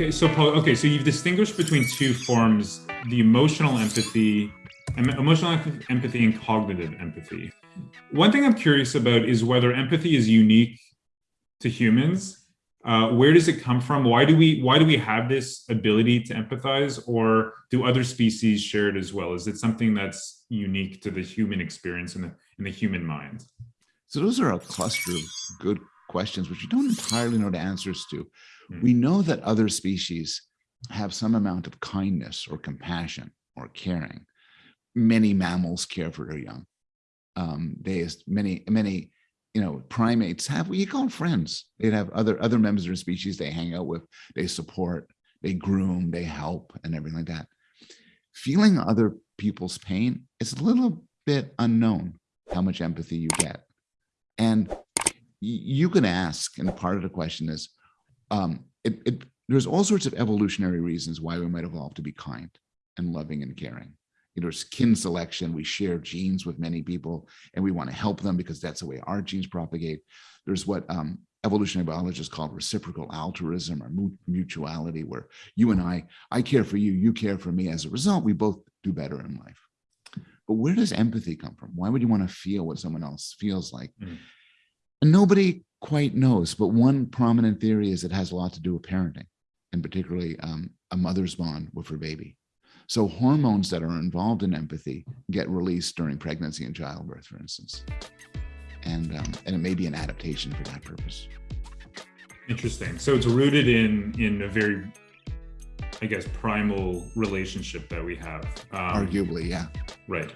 Okay, so okay, so you've distinguished between two forms, the emotional empathy, emotional empathy and cognitive empathy. One thing I'm curious about is whether empathy is unique to humans. Uh, where does it come from? Why do we why do we have this ability to empathize, or do other species share it as well? Is it something that's unique to the human experience and the in the human mind? So those are a cluster of good questions, which we don't entirely know the answers to. Hmm. We know that other species have some amount of kindness or compassion or caring. Many mammals care for their young. Um, they, many, many, you know, primates have you call friends. They'd have other other members of their species they hang out with, they support, they groom, they help, and everything like that. Feeling other people's pain is a little bit unknown how much empathy you get. And you can ask, and part of the question is, um, it, it, there's all sorts of evolutionary reasons why we might evolve to be kind and loving and caring. You know, there's kin selection. We share genes with many people and we want to help them because that's the way our genes propagate. There's what um, evolutionary biologists call reciprocal altruism or mutuality, where you and I, I care for you, you care for me. As a result, we both do better in life. But where does empathy come from? Why would you want to feel what someone else feels like? Mm. And nobody quite knows, but one prominent theory is it has a lot to do with parenting, and particularly um, a mother's bond with her baby. So hormones that are involved in empathy get released during pregnancy and childbirth, for instance. And, um, and it may be an adaptation for that purpose. Interesting. So it's rooted in in a very, I guess, primal relationship that we have. Um, Arguably, yeah. Right.